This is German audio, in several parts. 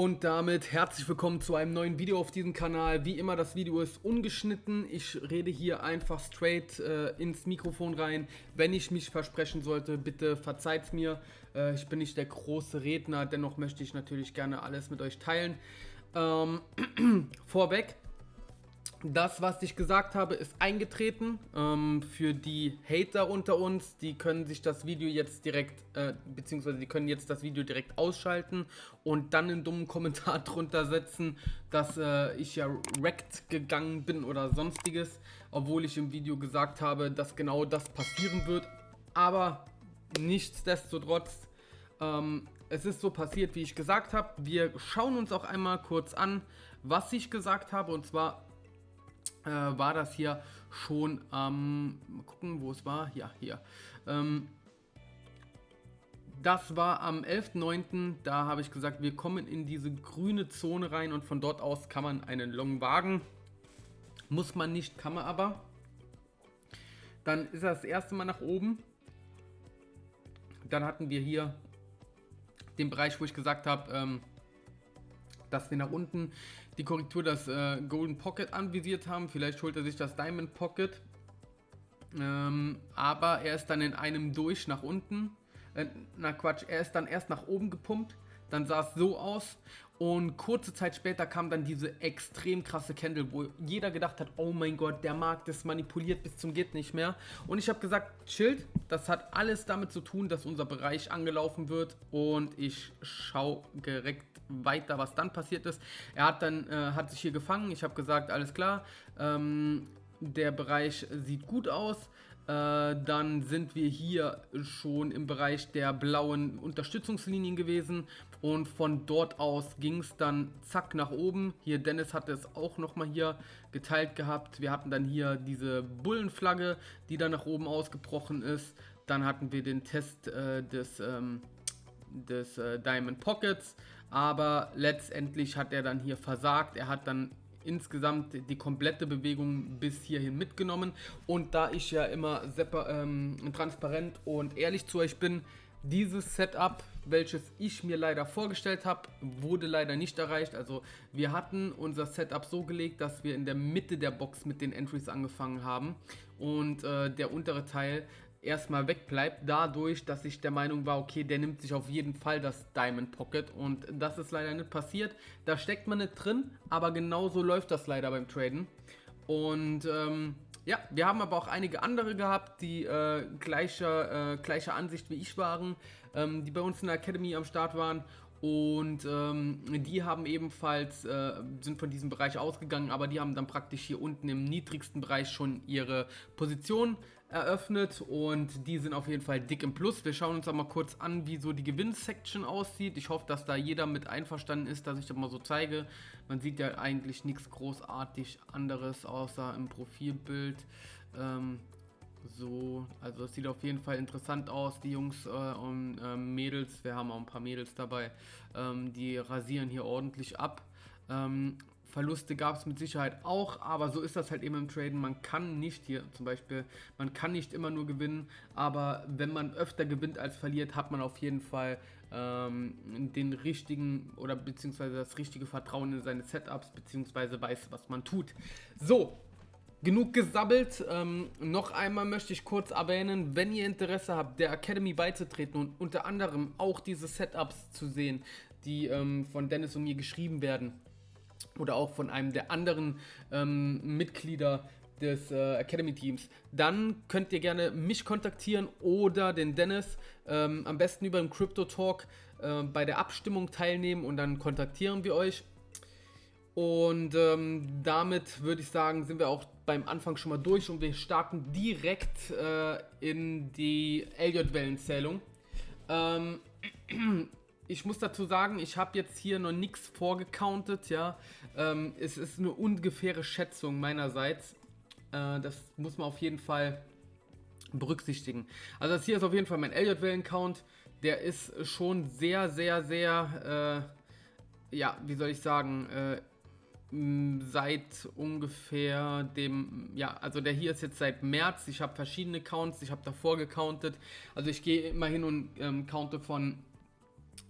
Und damit herzlich willkommen zu einem neuen Video auf diesem Kanal. Wie immer, das Video ist ungeschnitten. Ich rede hier einfach straight äh, ins Mikrofon rein. Wenn ich mich versprechen sollte, bitte verzeiht mir. Äh, ich bin nicht der große Redner, dennoch möchte ich natürlich gerne alles mit euch teilen. Ähm, vorweg, das, was ich gesagt habe, ist eingetreten. Ähm, für die Hater unter uns, die können sich das Video jetzt direkt, äh, beziehungsweise die können jetzt das Video direkt ausschalten und dann einen dummen Kommentar drunter setzen, dass äh, ich ja wrecked gegangen bin oder sonstiges, obwohl ich im Video gesagt habe, dass genau das passieren wird. Aber nichtsdestotrotz, ähm, es ist so passiert, wie ich gesagt habe. Wir schauen uns auch einmal kurz an, was ich gesagt habe und zwar äh, war das hier schon am, ähm, mal gucken, wo es war, ja, hier. Ähm, das war am 11.09. Da habe ich gesagt, wir kommen in diese grüne Zone rein und von dort aus kann man einen Long wagen. Muss man nicht, kann man aber. Dann ist das erste Mal nach oben. Dann hatten wir hier den Bereich, wo ich gesagt habe, ähm, dass wir nach unten die Korrektur das äh, Golden Pocket anvisiert haben. Vielleicht holt er sich das Diamond Pocket. Ähm, aber er ist dann in einem durch nach unten. Äh, na Quatsch, er ist dann erst nach oben gepumpt. Dann sah es so aus und kurze Zeit später kam dann diese extrem krasse Candle, wo jeder gedacht hat, oh mein Gott, der Markt ist manipuliert bis zum geht nicht mehr. Und ich habe gesagt, chillt, das hat alles damit zu tun, dass unser Bereich angelaufen wird und ich schaue direkt weiter, was dann passiert ist. Er hat dann, äh, hat sich hier gefangen, ich habe gesagt, alles klar, ähm, der Bereich sieht gut aus. Äh, dann sind wir hier schon im Bereich der blauen Unterstützungslinien gewesen und von dort aus ging es dann zack nach oben. Hier Dennis hatte es auch nochmal hier geteilt gehabt. Wir hatten dann hier diese Bullenflagge, die dann nach oben ausgebrochen ist. Dann hatten wir den Test äh, des, ähm, des äh, Diamond Pockets, aber letztendlich hat er dann hier versagt. Er hat dann insgesamt die komplette Bewegung bis hierhin mitgenommen. Und da ich ja immer ähm, transparent und ehrlich zu euch bin, dieses Setup, welches ich mir leider vorgestellt habe, wurde leider nicht erreicht. Also wir hatten unser Setup so gelegt, dass wir in der Mitte der Box mit den Entries angefangen haben und äh, der untere Teil erstmal wegbleibt, dadurch, dass ich der Meinung war, okay, der nimmt sich auf jeden Fall das Diamond Pocket und das ist leider nicht passiert. Da steckt man nicht drin, aber genauso läuft das leider beim Traden. Und ähm, ja, wir haben aber auch einige andere gehabt, die äh, gleicher, äh, gleicher Ansicht wie ich waren, ähm, die bei uns in der Academy am Start waren und ähm, die haben ebenfalls, äh, sind von diesem Bereich ausgegangen, aber die haben dann praktisch hier unten im niedrigsten Bereich schon ihre Position eröffnet und die sind auf jeden Fall dick im Plus. Wir schauen uns aber mal kurz an, wie so die Gewinnsection aussieht. Ich hoffe, dass da jeder mit einverstanden ist, dass ich das mal so zeige. Man sieht ja eigentlich nichts großartig anderes, außer im Profilbild. Ähm, so, also es sieht auf jeden Fall interessant aus, die Jungs äh, und äh, Mädels, wir haben auch ein paar Mädels dabei, ähm, die rasieren hier ordentlich ab. Ähm, Verluste gab es mit Sicherheit auch, aber so ist das halt eben im Traden. Man kann nicht hier zum Beispiel, man kann nicht immer nur gewinnen, aber wenn man öfter gewinnt als verliert, hat man auf jeden Fall ähm, den richtigen oder beziehungsweise das richtige Vertrauen in seine Setups, beziehungsweise weiß, was man tut. So, Genug gesabbelt. Ähm, noch einmal möchte ich kurz erwähnen, wenn ihr Interesse habt, der Academy beizutreten und unter anderem auch diese Setups zu sehen, die ähm, von Dennis und mir geschrieben werden oder auch von einem der anderen ähm, Mitglieder des äh, Academy Teams, dann könnt ihr gerne mich kontaktieren oder den Dennis. Ähm, am besten über den Crypto Talk äh, bei der Abstimmung teilnehmen und dann kontaktieren wir euch. Und ähm, damit würde ich sagen, sind wir auch beim Anfang schon mal durch und wir starten direkt äh, in die Elliott-Wellenzählung. Ähm, ich muss dazu sagen, ich habe jetzt hier noch nichts vorgecountet, ja. Ähm, es ist eine ungefähre Schätzung meinerseits. Äh, das muss man auf jeden Fall berücksichtigen. Also das hier ist auf jeden Fall mein Elliott-Wellen-Count. Der ist schon sehr, sehr, sehr, äh, ja, wie soll ich sagen, äh, seit ungefähr dem, ja, also der hier ist jetzt seit März. Ich habe verschiedene Counts, ich habe davor gecountet. Also ich gehe immer hin und ähm, counte von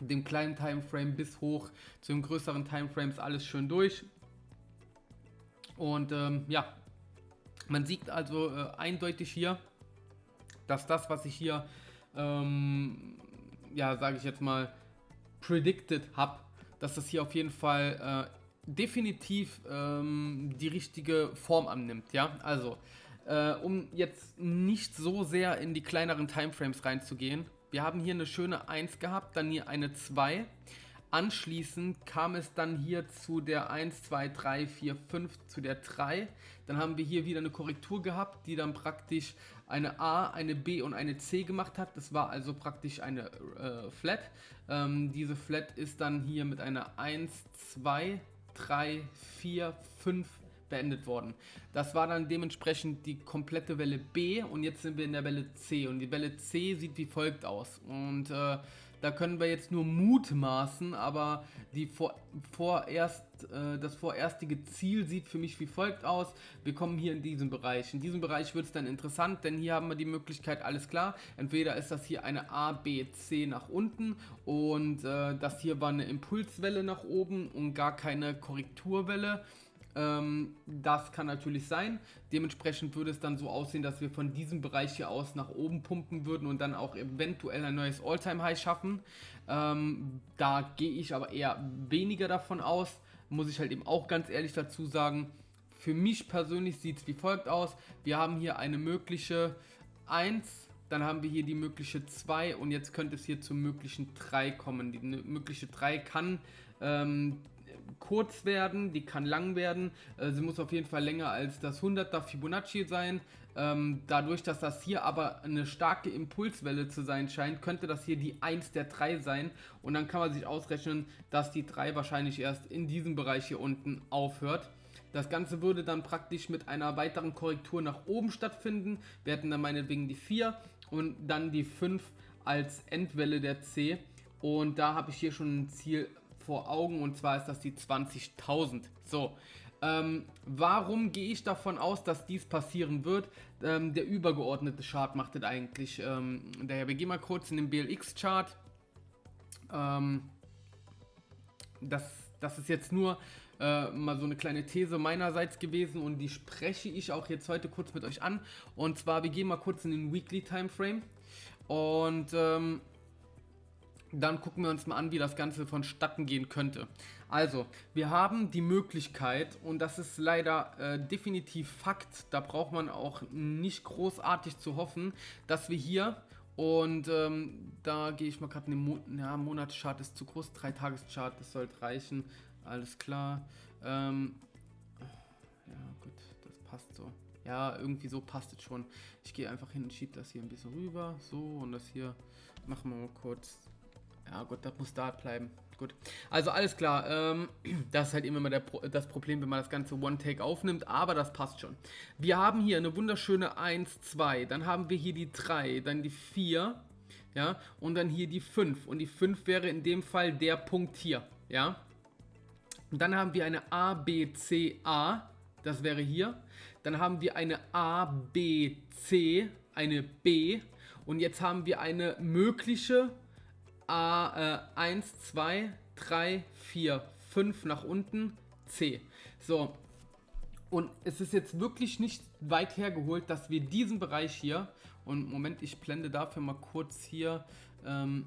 dem kleinen Timeframe bis hoch zu den größeren Timeframes alles schön durch. Und ähm, ja, man sieht also äh, eindeutig hier, dass das, was ich hier, ähm, ja, sage ich jetzt mal, predicted habe, dass das hier auf jeden Fall äh, definitiv ähm, die richtige Form annimmt. Ja, also äh, um jetzt nicht so sehr in die kleineren Timeframes reinzugehen, wir haben hier eine schöne 1 gehabt, dann hier eine 2. Anschließend kam es dann hier zu der 1, 2, 3, 4, 5, zu der 3. Dann haben wir hier wieder eine Korrektur gehabt, die dann praktisch eine A, eine B und eine C gemacht hat. Das war also praktisch eine äh, Flat. Ähm, diese Flat ist dann hier mit einer 1, 2, 3, 4, 5 beendet worden. Das war dann dementsprechend die komplette Welle B und jetzt sind wir in der Welle C und die Welle C sieht wie folgt aus und äh, da können wir jetzt nur mutmaßen, aber die vor, vorerst, äh, das vorerstige Ziel sieht für mich wie folgt aus. Wir kommen hier in diesen Bereich. In diesem Bereich wird es dann interessant, denn hier haben wir die Möglichkeit, alles klar. Entweder ist das hier eine A, B, C nach unten und äh, das hier war eine Impulswelle nach oben und gar keine Korrekturwelle. Ähm, das kann natürlich sein. Dementsprechend würde es dann so aussehen, dass wir von diesem Bereich hier aus nach oben pumpen würden und dann auch eventuell ein neues All-Time-High schaffen. Ähm, da gehe ich aber eher weniger davon aus. Muss ich halt eben auch ganz ehrlich dazu sagen. Für mich persönlich sieht es wie folgt aus. Wir haben hier eine mögliche 1, dann haben wir hier die mögliche 2 und jetzt könnte es hier zur möglichen 3 kommen. Die mögliche 3 kann ähm, kurz werden, die kann lang werden. Äh, sie muss auf jeden Fall länger als das 100er Fibonacci sein. Ähm, dadurch, dass das hier aber eine starke Impulswelle zu sein scheint, könnte das hier die 1 der 3 sein. Und dann kann man sich ausrechnen, dass die 3 wahrscheinlich erst in diesem Bereich hier unten aufhört. Das Ganze würde dann praktisch mit einer weiteren Korrektur nach oben stattfinden. Wir hätten dann meinetwegen die 4 und dann die 5 als Endwelle der C. Und da habe ich hier schon ein Ziel vor Augen und zwar ist das die 20.000. So, ähm, warum gehe ich davon aus, dass dies passieren wird? Ähm, der übergeordnete Chart macht das eigentlich. Ähm, daher, wir gehen mal kurz in den BLX-Chart. Ähm, das, das ist jetzt nur äh, mal so eine kleine These meinerseits gewesen und die spreche ich auch jetzt heute kurz mit euch an. Und zwar, wir gehen mal kurz in den Weekly Timeframe und ähm, dann gucken wir uns mal an, wie das Ganze vonstatten gehen könnte. Also, wir haben die Möglichkeit, und das ist leider äh, definitiv Fakt, da braucht man auch nicht großartig zu hoffen, dass wir hier, und ähm, da gehe ich mal gerade in den Mo ja, Monatschart ist zu groß, 3-Tageschart, das sollte reichen, alles klar. Ähm, ja, gut, das passt so. Ja, irgendwie so passt es schon. Ich gehe einfach hin und schiebe das hier ein bisschen rüber, so, und das hier machen wir mal kurz ja gut, das muss da bleiben. Gut. Also alles klar. Ähm, das ist halt immer mal der, das Problem, wenn man das Ganze One-Take aufnimmt. Aber das passt schon. Wir haben hier eine wunderschöne 1, 2. Dann haben wir hier die 3. Dann die 4. Ja. Und dann hier die 5. Und die 5 wäre in dem Fall der Punkt hier. Ja. Und dann haben wir eine A, B, C, A. Das wäre hier. Dann haben wir eine A, B, C. Eine B. Und jetzt haben wir eine mögliche A, äh, 1, 2, 3, 4, 5 nach unten, C. So, und es ist jetzt wirklich nicht weit hergeholt, dass wir diesen Bereich hier, und Moment, ich blende dafür mal kurz hier ähm,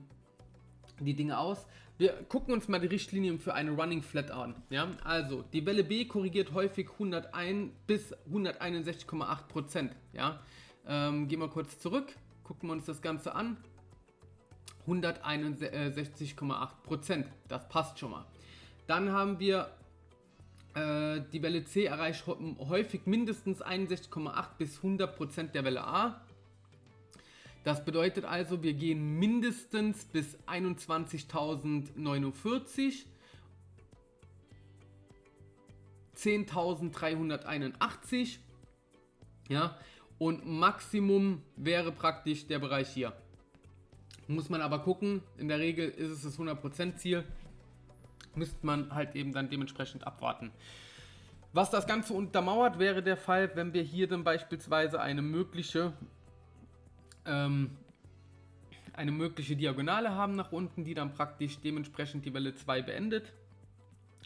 die Dinge aus. Wir gucken uns mal die Richtlinien für eine Running Flat an. Ja? Also, die Welle B korrigiert häufig 101 bis 161,8%. Ja? Ähm, gehen wir kurz zurück, gucken wir uns das Ganze an. 161,8%. Das passt schon mal. Dann haben wir äh, die Welle C erreicht häufig mindestens 61,8 bis 100% der Welle A. Das bedeutet also, wir gehen mindestens bis 21.049, 10.381, ja, und Maximum wäre praktisch der Bereich hier. Muss man aber gucken, in der Regel ist es das 100% Ziel. Müsste man halt eben dann dementsprechend abwarten. Was das Ganze untermauert, wäre der Fall, wenn wir hier dann beispielsweise eine mögliche, ähm, eine mögliche Diagonale haben nach unten, die dann praktisch dementsprechend die Welle 2 beendet,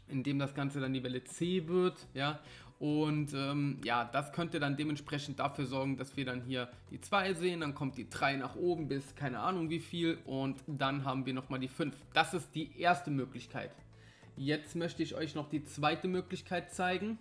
indem das Ganze dann die Welle C wird, ja, und ähm, ja, das könnte dann dementsprechend dafür sorgen, dass wir dann hier die 2 sehen, dann kommt die 3 nach oben bis keine Ahnung wie viel und dann haben wir nochmal die 5. Das ist die erste Möglichkeit. Jetzt möchte ich euch noch die zweite Möglichkeit zeigen.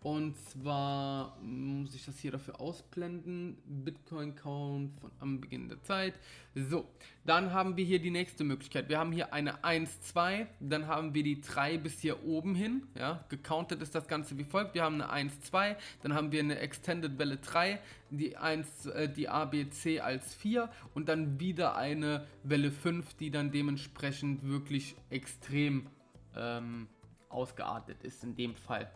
Und zwar muss ich das hier dafür ausblenden. Bitcoin Count von am Beginn der Zeit. So, dann haben wir hier die nächste Möglichkeit. Wir haben hier eine 1, 2, dann haben wir die 3 bis hier oben hin. Ja, gecountet ist das Ganze wie folgt. Wir haben eine 1, 2, dann haben wir eine Extended Welle 3, die 1, äh, die ABC als 4 und dann wieder eine Welle 5, die dann dementsprechend wirklich extrem ähm, ausgeartet ist in dem Fall.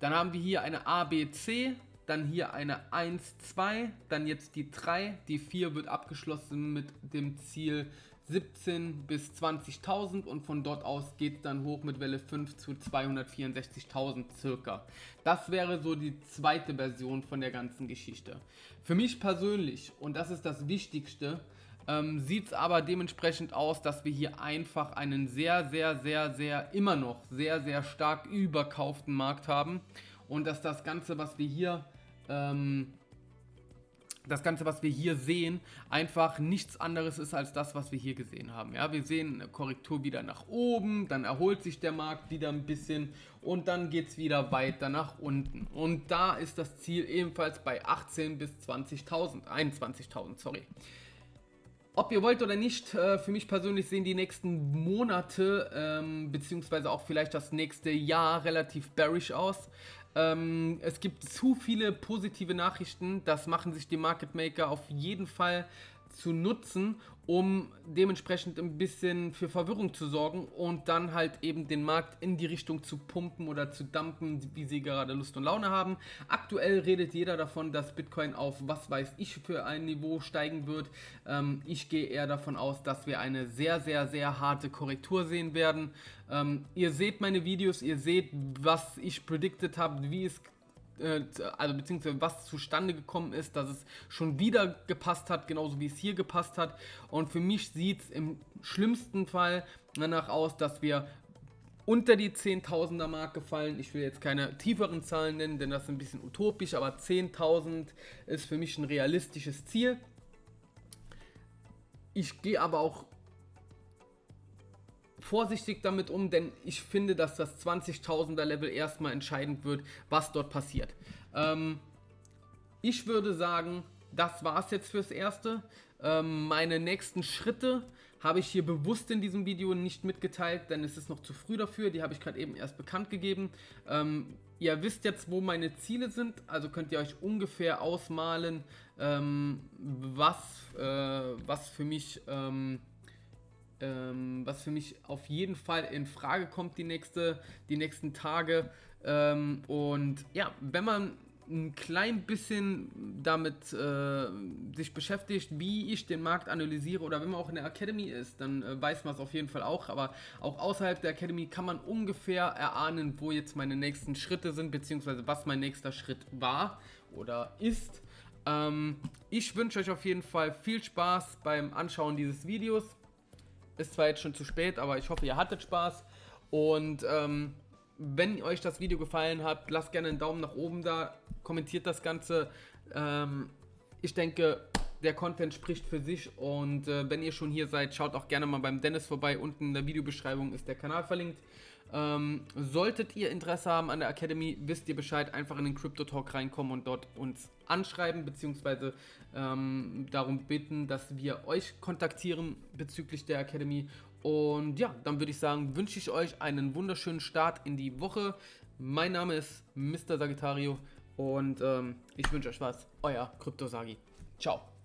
Dann haben wir hier eine ABC, dann hier eine 1, 2, dann jetzt die 3, die 4 wird abgeschlossen mit dem Ziel 17 bis 20.000 und von dort aus geht es dann hoch mit Welle 5 zu 264.000 circa. Das wäre so die zweite Version von der ganzen Geschichte. Für mich persönlich, und das ist das Wichtigste, ähm, Sieht es aber dementsprechend aus, dass wir hier einfach einen sehr, sehr, sehr, sehr, immer noch sehr, sehr stark überkauften Markt haben. Und dass das Ganze, was wir hier ähm, das Ganze, was wir hier sehen, einfach nichts anderes ist als das, was wir hier gesehen haben. Ja, wir sehen eine Korrektur wieder nach oben, dann erholt sich der Markt wieder ein bisschen und dann geht es wieder weiter nach unten. Und da ist das Ziel ebenfalls bei 18 bis 20.000, 21.000, sorry. Ob ihr wollt oder nicht, äh, für mich persönlich sehen die nächsten Monate, ähm, beziehungsweise auch vielleicht das nächste Jahr relativ bearish aus. Ähm, es gibt zu viele positive Nachrichten, das machen sich die Market Maker auf jeden Fall zu nutzen, um dementsprechend ein bisschen für Verwirrung zu sorgen und dann halt eben den Markt in die Richtung zu pumpen oder zu dumpen, wie sie gerade Lust und Laune haben. Aktuell redet jeder davon, dass Bitcoin auf was weiß ich für ein Niveau steigen wird. Ähm, ich gehe eher davon aus, dass wir eine sehr, sehr, sehr harte Korrektur sehen werden. Ähm, ihr seht meine Videos, ihr seht, was ich predicted habe, wie es äh, also beziehungsweise was zustande gekommen ist, dass es schon wieder gepasst hat, genauso wie es hier gepasst hat. Und für mich sieht es im schlimmsten Fall danach aus, dass wir unter die 10.000er Marke fallen. Ich will jetzt keine tieferen Zahlen nennen, denn das ist ein bisschen utopisch, aber 10.000 ist für mich ein realistisches Ziel. Ich gehe aber auch vorsichtig damit um, denn ich finde, dass das 20.000er Level erstmal entscheidend wird, was dort passiert. Ähm, ich würde sagen, das war es jetzt fürs Erste. Ähm, meine nächsten Schritte habe ich hier bewusst in diesem Video nicht mitgeteilt, denn es ist noch zu früh dafür. Die habe ich gerade eben erst bekannt gegeben. Ähm, ihr wisst jetzt, wo meine Ziele sind, also könnt ihr euch ungefähr ausmalen, ähm, was, äh, was für mich ähm, was für mich auf jeden Fall in Frage kommt die, nächste, die nächsten Tage. Ähm, und ja, wenn man ein klein bisschen damit äh, sich beschäftigt, wie ich den Markt analysiere oder wenn man auch in der Academy ist, dann äh, weiß man es auf jeden Fall auch. Aber auch außerhalb der Academy kann man ungefähr erahnen, wo jetzt meine nächsten Schritte sind, beziehungsweise was mein nächster Schritt war oder ist. Ähm, ich wünsche euch auf jeden Fall viel Spaß beim Anschauen dieses Videos. Ist zwar jetzt schon zu spät, aber ich hoffe, ihr hattet Spaß. Und ähm, wenn euch das Video gefallen hat, lasst gerne einen Daumen nach oben da, kommentiert das Ganze. Ähm, ich denke, der Content spricht für sich und äh, wenn ihr schon hier seid, schaut auch gerne mal beim Dennis vorbei. Unten in der Videobeschreibung ist der Kanal verlinkt. Ähm, solltet ihr Interesse haben an der Academy, wisst ihr Bescheid, einfach in den Crypto Talk reinkommen und dort uns anschreiben, beziehungsweise ähm, darum bitten, dass wir euch kontaktieren bezüglich der Academy. Und ja, dann würde ich sagen, wünsche ich euch einen wunderschönen Start in die Woche. Mein Name ist Mr. Sagittario und ähm, ich wünsche euch was. Euer Krypto Sagi. Ciao.